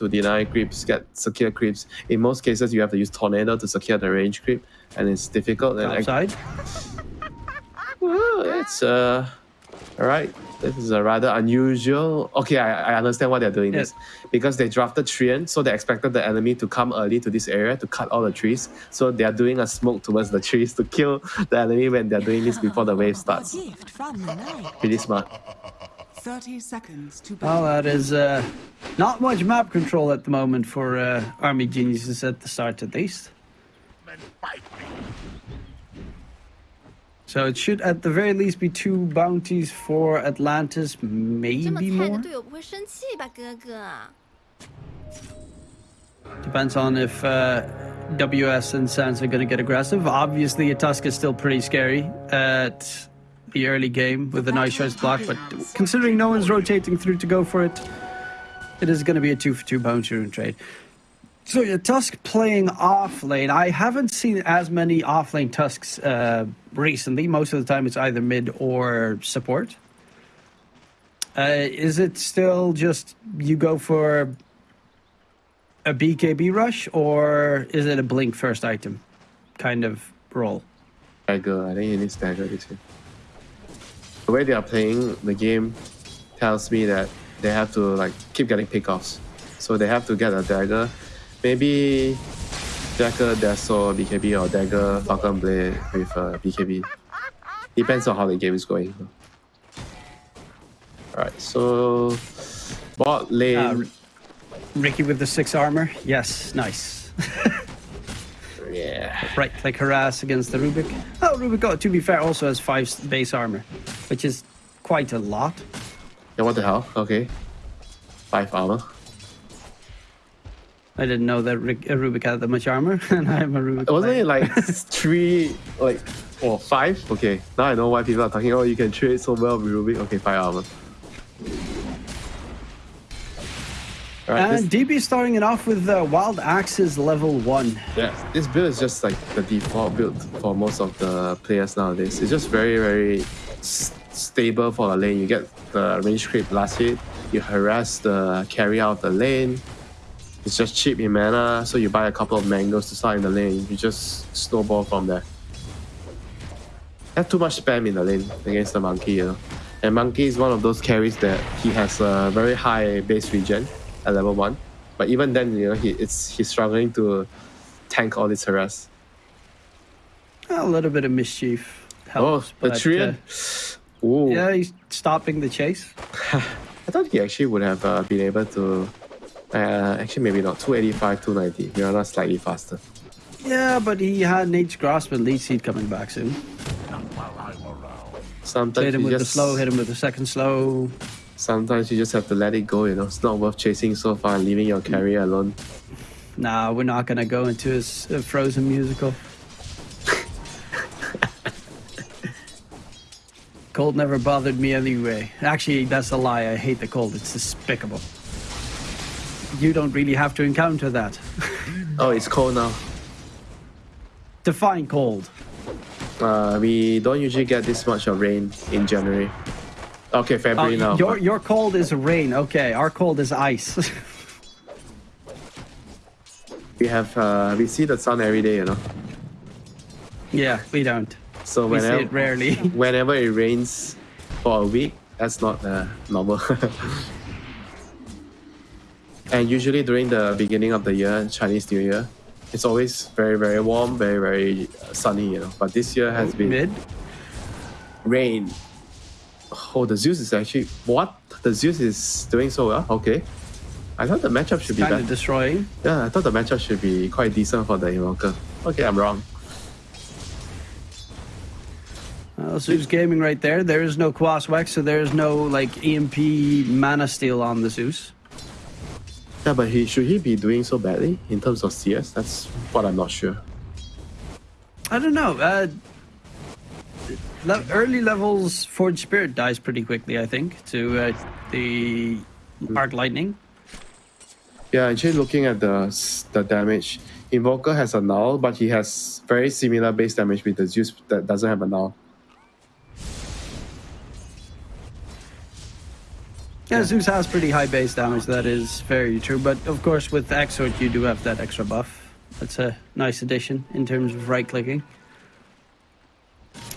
to deny creeps, get secure creeps. In most cases, you have to use tornado to secure the range creep, and it's difficult. And I- Outside. well, it's uh, all right. This is a rather unusual. Okay, I, I understand why they're doing this because they drafted Treant, so they expected the enemy to come early to this area to cut all the trees. So they are doing a smoke towards the trees to kill the enemy when they're doing this before the wave starts. From the night. Pretty smart. 30 seconds to battle. Well, that is uh, not much map control at the moment for uh, army geniuses at the start, at least. So it should at the very least be two bounties for Atlantis, maybe more. Depends on if uh, WS and Sans are going to get aggressive. Obviously, a Tusk is still pretty scary. At the early game with a nice choice block, but considering no one's rotating through to go for it, it is going to be a two for two bounty rune trade. So yeah, Tusk playing off lane. I haven't seen as many off lane Tusks uh, recently. Most of the time, it's either mid or support. Uh, is it still just you go for a BKB rush, or is it a blink first item kind of role? I go. I think you need stagger this game. The way they are playing the game tells me that they have to like keep getting pickoffs. So they have to get a dagger. Maybe dagger Dasso BKB or dagger Falcon Blade with uh, BKB. Depends on how the game is going. Alright, so bot lane. Uh, Ricky with the six armor. Yes, nice. yeah. right click harass against the Rubick. Oh, Rubick, oh, to be fair, also has five base armor, which is quite a lot. Yeah, what the hell? Okay. Five armor. I didn't know that uh, Rubick had that much armor, and I'm a Rubick. Wasn't player. it like three, like, or five? Okay, now I know why people are talking. Oh, you can trade so well with Rubick. Okay, five armor. Alright, And this, DB starting it off with uh, Wild Axes level one. yeah, this build is just like the default build for most of the players nowadays. It's just very, very stable for the lane. You get the range creep last hit, you harass the carry out of the lane. It's just cheap in mana, so you buy a couple of mangoes to start in the lane. You just snowball from there. Have too much spam in the lane against the monkey, you know. And monkey is one of those carries that he has a very high base regen at level one, but even then, you know, he it's he's struggling to tank all this harass. A little bit of mischief helps. Oh, helps. the but, Treant. uh, Ooh, yeah, he's stopping the chase. I thought he actually would have uh, been able to. Uh, actually, maybe not. 285, 290. Mirana slightly faster. Yeah, but he had Nature's Grasp and Leech Seed coming back soon. Sometimes Hit him you with the just, slow, hit him with the second slow. Sometimes you just have to let it go. You know, it's not worth chasing so far and leaving your carrier alone. Nah, we're not gonna go into his uh, Frozen musical. Cold never bothered me anyway. Actually, that's a lie. I hate the cold. It's despicable. You don't really have to encounter that. Oh, it's cold now. Define cold. Uh, we don't usually get this much of rain in January. Okay, February now. your your cold is rain. Okay, our cold is ice. we have uh, we see the sun every day, you know. yeah, we don't. So We whenever it rarely. whenever it rains for a week, that's not uh, normal. and usually during the beginning of the year, Chinese New Year, it's always very very warm, very very uh, sunny, you know. But this year has been Mid. rain. Oh, the Zeus is actually what? The Zeus is doing so well. Okay, I thought the matchup should be Kind better. of destroying. Yeah, I thought the matchup should be quite decent for the Invoker. Okay, I'm wrong. Uh, Zeus Gaming right there. There is no Quas Wex, so there is no like EMP mana steal on the Zeus. Yeah, but he should he be doing so badly in terms of CS? That's what I'm not sure. I don't know. Uh, le- early levels, Forge Spirit dies pretty quickly, I think, to uh, the Arc Lightning. Yeah, actually looking at the the damage, Invoker has a null, but he has very similar base damage with the Zeus that doesn't have a null. Yeah, Zeus has pretty high base damage, that is very true. But of course, with Exort, you do have that extra buff. That's a nice addition in terms of right clicking.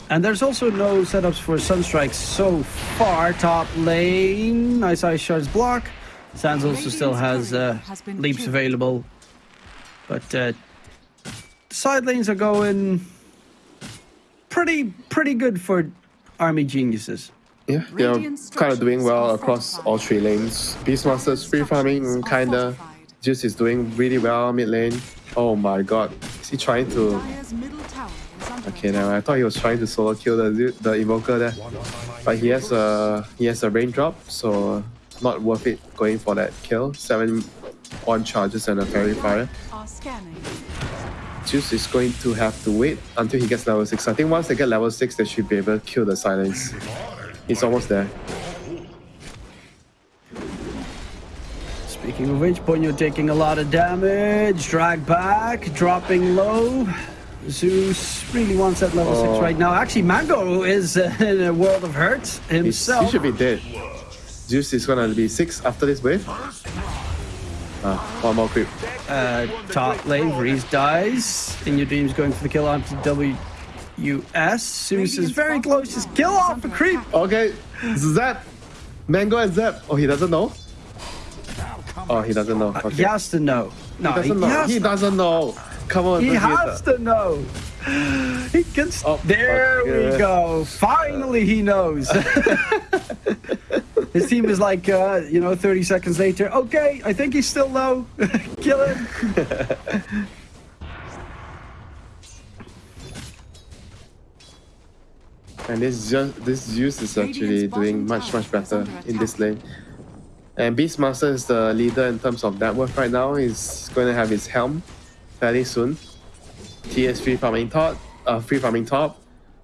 And there's also no setups for Sunstrike so far. Top lane, nice Ice Shards block. Sands also still has uh, leaps available. But uh, side lanes are going pretty pretty good for Army Geniuses. Yeah, they're kind of doing well across all three lanes. Beastmaster's free farming, kinda. Juice is doing really well mid lane. Oh my god, is he trying to? Okay, now I thought he was trying to solo kill the the invoker there, but he has a he has a raindrop, so not worth it going for that kill. Seven on charges and a Faerie Fire. Juice is going to have to wait until he gets level 6. I think once they get level 6, they should be able to kill the silence. He's almost there. Speaking of which, Ponyo taking a lot of damage. Drag back, dropping low. Zeus really wants that level Oh. 6 right now. Actually, Mango is uh, in a world of hurt He's- himself. he should be dead. Zeus is gonna be 6 after this wave. Ah, one more creep. Uh, top lane, Breeze dies. In your dreams, going for the kill onto WS. Zeus is very close. Just kill off a creep. Okay, Zap! Mango and Zap! Oh, he doesn't know? Oh, he doesn't know. Okay. He has to know. No, he doesn't know. He doesn't know. Come on, He Vegeta. has to know. He can. s- Oh, there okay. we go. Finally, he knows. His team is like, uh, you know, 30 seconds later. Okay, I think he's still low. Kill him. And this just this Zeus is actually doing much much better in this lane. And Beastmaster is the leader in terms of net worth right now. He's going to have his helm fairly soon. TS free farming top, uh, free farming top.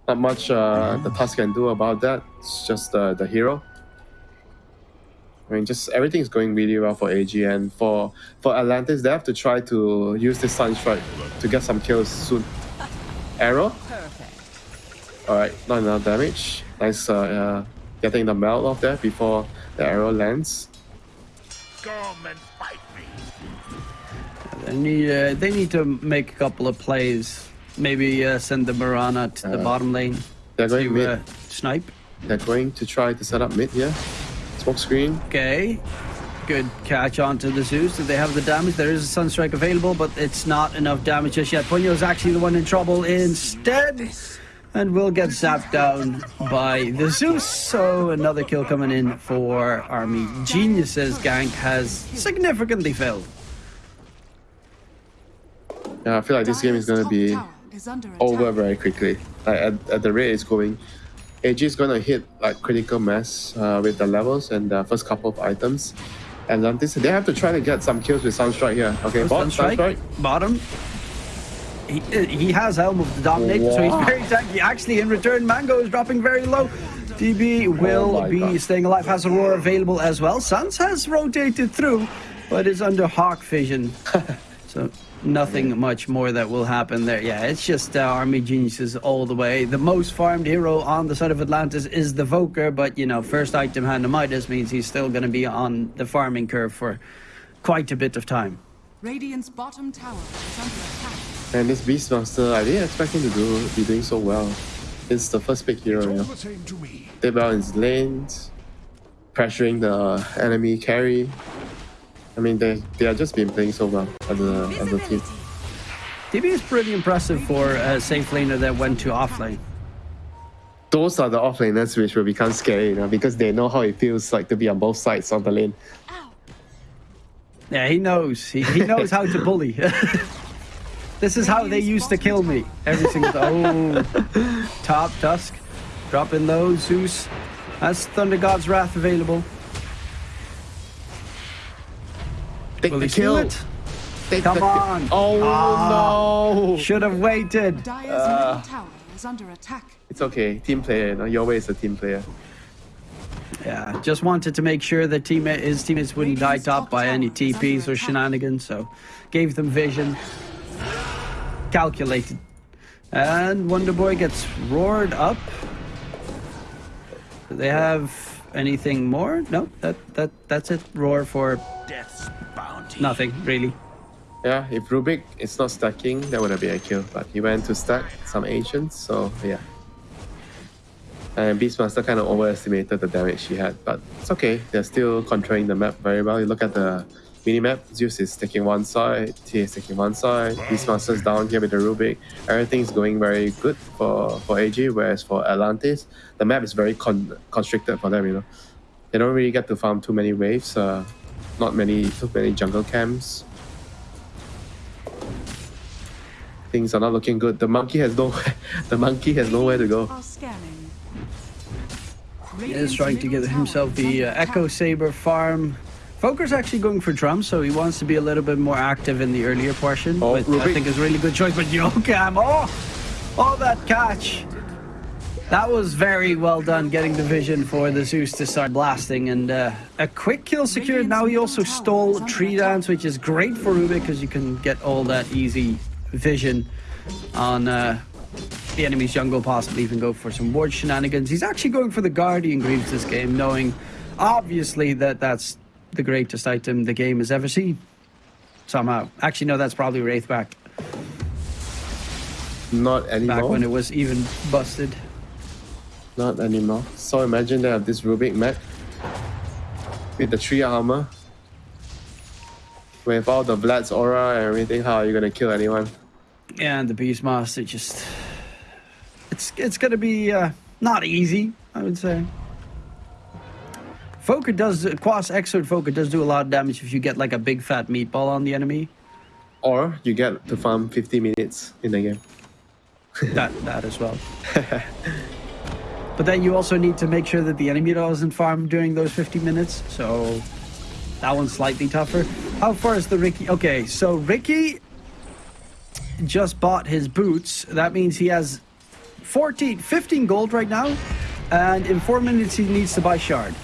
Not much uh, the Tusk can do about that. It's just uh, the hero. I mean, just everything is going really well for AG and for for Atlantis. They have to try to use this Sunstrike to get some kills soon. Arrow. Alright, not enough damage. Nice uh, uh, getting the melt off there before the arrow lands. Come and fight me. They need, uh, they need to make a couple of plays. Maybe uh, send the Mirana to the Uh, bottom lane They're going to mid. uh, snipe. They're going to try to set up mid here. Smoke screen. Okay. Good catch onto the Zeus. Do they have the damage? There is a Sunstrike available, but it's not enough damage just yet. Ponyo is actually the one in trouble instead. And we'll get zapped down by the Zeus. So another kill coming in for Army Geniuses. Gank has significantly failed. Yeah, I feel like this game is going to be over very quickly. Like at, at the rate it's going, AG is going to hit like critical mass uh, with the levels and the first couple of items. And Atlantis, they have to try to get some kills with Sunstrike here. Okay, bot, Sunstrike, Sunstrike. bottom. He, uh, he has Helm of the Dominator, so he's very tanky. Actually, in return, Mango is dropping very low. DB will Oh be God. staying alive, has Aurora available as well. Sans has rotated through, but is under Hawk Vision. so nothing much more that will happen there. Yeah, it's just uh, Army Geniuses all the way. The most farmed hero on the side of Atlantis is the Voker, but you know, first item hand of Midas means he's still going to be on the farming curve for quite a bit of time. Radiant's bottom tower is under attack. And this Beastmaster, I didn't expect him to do be doing so well. It's the first big hero, you know. the same to me. Did well in his lanes, pressuring the enemy carry. I mean, they they are just been playing so well as a as a team. DB is pretty impressive for a safe laner that went to offlane. Those are the offlaners which will become scary, you know, because they know how it feels like to be on both sides of the lane. Yeah, he knows. He, he knows how to bully. this is how they used to kill me. Every single time. Oh, top Tusk. Dropping low, Zeus. That's Thunder God's Wrath available. Take Will the kill. it? Take Come the on. Oh Ah. no! Should have waited. Uh. is under attack. It's okay. Team player, you know. Your way is a team player. Yeah, just wanted to make sure that teammate, his teammates wouldn't die top by any TPs or shenanigans, so gave them vision. Calculated. And Wonder Boy gets roared up. Do they have anything more? No, that that that's it. Roar for Death's bounty. nothing really. Yeah, if Rubick is not stacking, that would have been a kill. But he went to stack some ancients, so yeah. And Beastmaster kind of overestimated the damage he had, but it's okay. They're still controlling the map very well. You look at the minimap, Zeus is taking one side, T is taking one side, Beastmaster's down here with the Rubick. Everything's going very good for, for AG, whereas for Atlantis, the map is very con- constricted for them, you know. They don't really get to farm too many waves, uh, not many too many jungle camps. Things are not looking good. The monkey has no the monkey has nowhere to go. He is trying to get himself the uh, Echo Saber farm. Foker's actually going for drum, so he wants to be a little bit more active in the earlier portion. Oh, I think it's a really good choice. But Yokam, oh, oh, that catch. That was very well done, getting the vision for the Zeus to start blasting. And uh, a quick kill secured. Now he also stole Tree Dance, which is great for Rubick because you can get all that easy vision on uh, the enemy's jungle, possibly even go for some ward shenanigans. He's actually going for the Guardian Greaves this game, knowing obviously that that's the greatest item the game has ever seen. Somehow. Actually, no, that's probably Wraithback Not anymore. back when it was even busted. Not anymore. So imagine they have this Rubick mech with the three armor. With all the Vlad's aura and everything, how are you gonna kill anyone? Yeah, and the Beastmaster just. It's, it's going to be uh, not easy, I would say. Foker does. Quas Exort Foker does do a lot of damage if you get like a big fat meatball on the enemy. Or you get to farm 50 minutes in the game. that that as well. but then you also need to make sure that the enemy doesn't farm during those 50 minutes. So that one's slightly tougher. How far is the Ricky? Okay, so Ricky just bought his boots. That means he has 14, 15 gold right now, and in four minutes he needs to buy shard.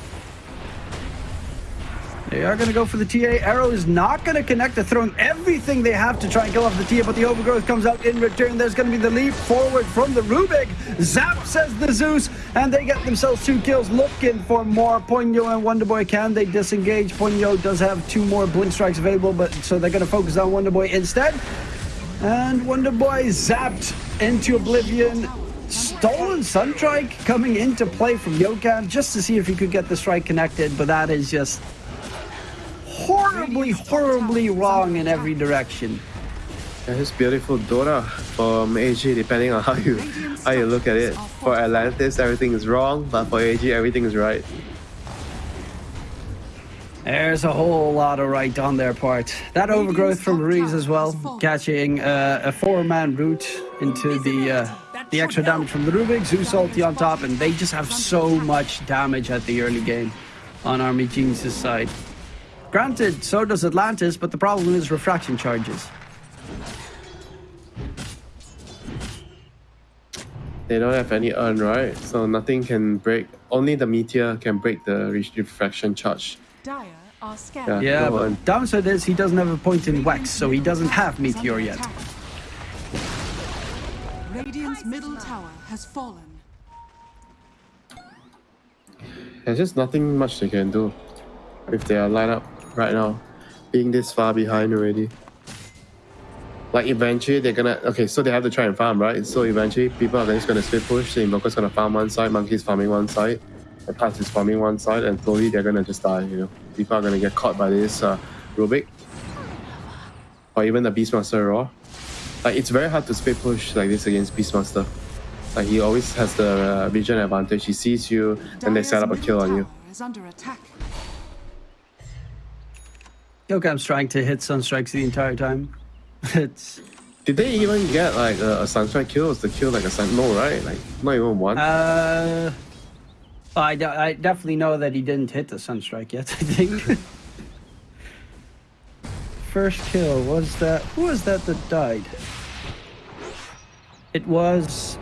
They are going to go for the TA. Arrow is not going to connect. They're throwing everything they have to try and kill off the TA, but the overgrowth comes out in return. There's going to be the leap forward from the Rubick. Zap says the Zeus, and they get themselves two kills. Looking for more. Ponyo and Wonderboy. Can they disengage? Ponyo does have two more blink strikes available, but so they're going to focus on Wonderboy instead. And Wonderboy zapped into oblivion. Stolen Sunstrike coming into play from Yokan just to see if he could get the strike connected, but that is just horribly, horribly wrong in every direction. And this beautiful Dora from AG, depending on how you how you look at it. For Atlantis, everything is wrong, but for AG, everything is right. There's a whole lot of right on their part. That overgrowth from Ruiz as well, catching uh, a four-man route into the uh, the extra damage from the Rubick, Zeus ulti on top, and they just have so much damage at the early game on Army Genius' side. Granted, so does Atlantis, but the problem is refraction charges. They don't have any urn, right? So nothing can break. Only the meteor can break the refraction charge. Dire are scanning. Yeah. Yeah, Go on. but downside is he doesn't have a point in Wex, so he doesn't have Meteor yet. Radiant's middle tower has fallen. There's just nothing much they can do if they are lined up right now, being this far behind already. Like eventually they're gonna okay, so they have to try and farm, right? So eventually people are just gonna split push, the Invoker's gonna farm one side, Monkey's farming one side, the Pass is farming one side, and slowly they're gonna just die, you know. People are gonna get caught by this uh, Rubick. Or even the Beastmaster Raw. Like it's very hard to split push like this against Beastmaster. Like he always has the uh, vision advantage. He sees you, and they set up a kill on you. Tower Is under attack. Trying to hit Sunstrikes the entire time. it's Did they even get like a, a sunstrike kill? Was the kill like a sun? No, right? Like not even one. Uh, I, I definitely know that he didn't hit the Sunstrike yet, I think. First kill, was that. Who was that that died? It was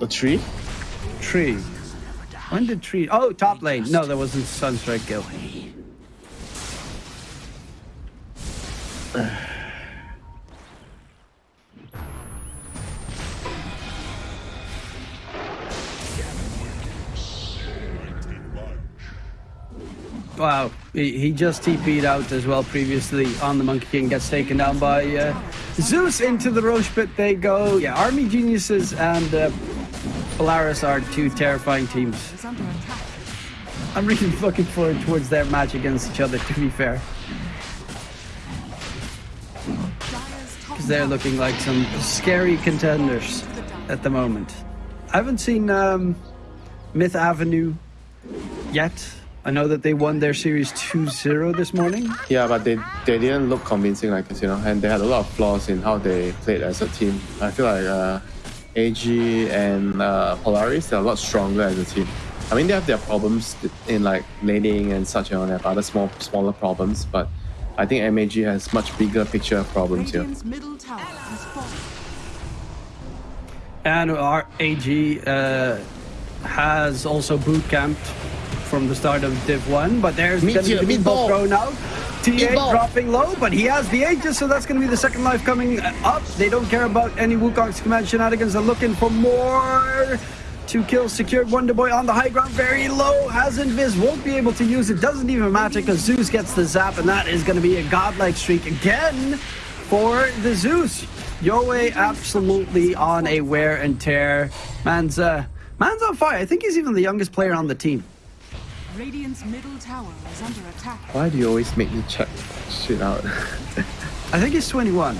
a tree? Tree. When did Tree. Oh, top lane. No, there wasn't Sunstrike kill. Wow, he, he just TP'd out as well previously on the Monkey King, gets taken down by uh, Zeus into the Rosh pit they go. Yeah, Army Geniuses and uh, Polaris are two terrifying teams. Is under attack. I'm really looking forward towards their match against each other, to be fair. They're looking like some scary contenders at the moment. I haven't seen um, Myth Avenue yet. I know that they won their series 2-0 this morning. Yeah, but they, they didn't look convincing like this, you know, and they had a lot of flaws in how they played as a team. I feel like uh, AG and uh, Polaris, they're a lot stronger as a team. I mean, they have their problems in like laning and such, and they have other small, smaller problems, but I think MAG has much bigger picture problems here. Radiant's middle tower has fallen. And our AG uh, has also boot camped from the start of Div 1, but there's Meat going to here, be the meatball. meatball thrown out. TA dropping low, but he has the Aegis, so that's going to be the second life coming up. They don't care about any Wukong's command shenanigans. They're looking for more. Two kills secured. Wonder Boy on the high ground, very low. Has invis, won't be able to use it. Doesn't even matter because Zeus gets the zap, and that is going to be a godlike streak again for the Zeus. Yoe absolutely on a wear and tear. Man's uh, man's on fire. I think he's even the youngest player on the team. Radiant's middle tower is under attack. Why do you always make me check shit out? I think he's 21.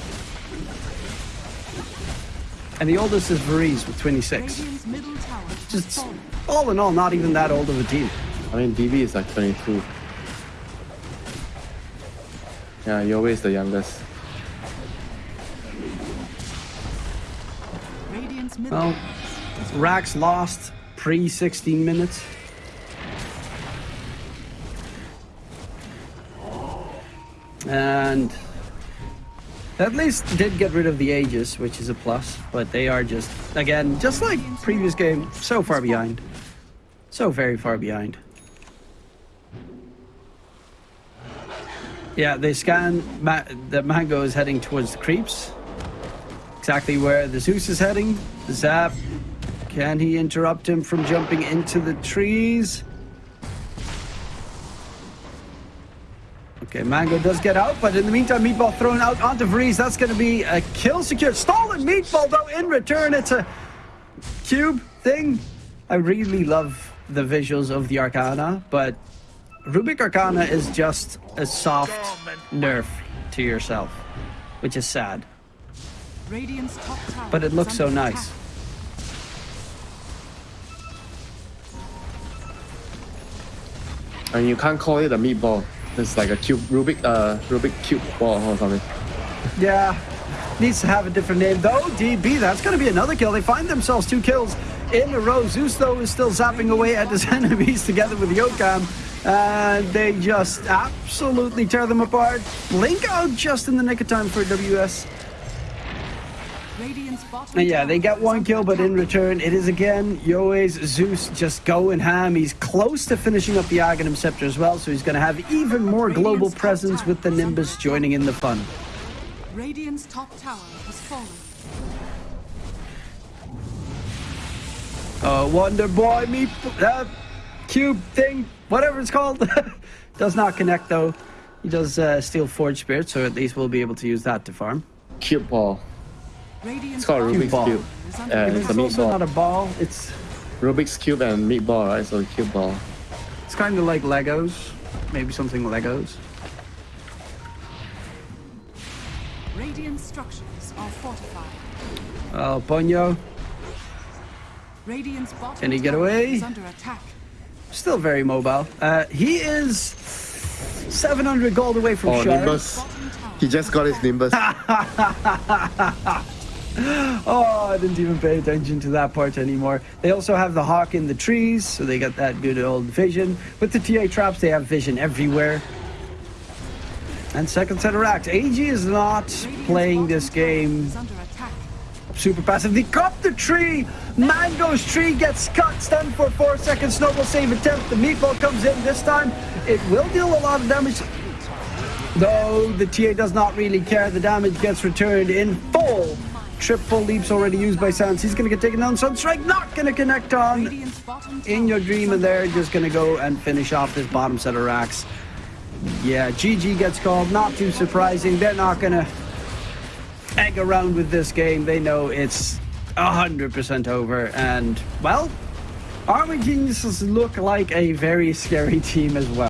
And the oldest is Varese with 26. Radiant's middle tower has Just all in all, not even that old of a team. I mean, DB is like 22. Yeah, you're always the youngest. Radiant's Well, Rax lost pre 16 minutes. And at least did get rid of the Aegis, which is a plus, but they are just, again, just like previous game, so far behind. So very far behind. Yeah, they scan Ma- the Mango is heading towards the creeps. Exactly where the Zeus is heading. Zap. Can he interrupt him from jumping into the trees? Okay, Mango does get out, but in the meantime, Meatball thrown out onto Vreeze. That's going to be a kill secured. Stolen Meatball, though, in return. It's a cube thing. I really love the visuals of the Arcana, but Rubick Arcana is just a soft nerf to yourself, which is sad. Radiant's top tower But it looks so nice. And you can't call it a meatball. It's like a cube, Rubik, uh, Rubik cube ball or something. Yeah, needs to have a different name though. DB, that's going to be another kill. They find themselves two kills in a row. Zeus though is still zapping away at his enemies together with Yokam. And they just absolutely tear them apart. Blink out just in the nick of time for WS. Radiant's bottom And yeah, they get one kill, but in return, it is again Yoe's Zeus just going ham. He's close to finishing up the Aghanim Scepter as well, so he's going to have even more global presence with the Nimbus joining in the fun. Radiant's top tower has fallen. Uh, Wonder Boy, me, uh, cube thing, whatever it's called. does not connect though. He does uh, steal Forge Spirit, so at least we'll be able to use that to farm. Cube ball. Radiant's It's called Rubik's ball. cube. is under And It's it's a attack. also not a ball. It's Rubik's cube and meatball, right? So cube ball. it's kind of like Legos, maybe something Legos. Radiant structures are fortified. Oh, Ponyo, Radiant's bottom Can he get away? is under attack. still very mobile. Uh, he is 700 gold away from Oh, Nimbus. He just got his Nimbus. Oh, I didn't even pay attention to that part anymore. They also have the hawk in the trees, so they got that good old vision. With the TA traps, they have vision everywhere. And second set of racks. AG is not playing this game super passive. They cut the tree. Mango's tree gets cut. Stunned for four seconds. Snowball save attempt. The meatball comes in this time. It will deal a lot of damage. Though the TA does not really care. The damage gets returned in Triple leaps already used by Sans. He's going to get taken down. Sunstrike not going to connect on. In your dream, and they're just going to go and finish off this bottom set of racks. Yeah, GG gets called. Not too surprising. They're not going to egg around with this game. They know it's 100% over. And, well, Army Geniuses look like a very scary team as well.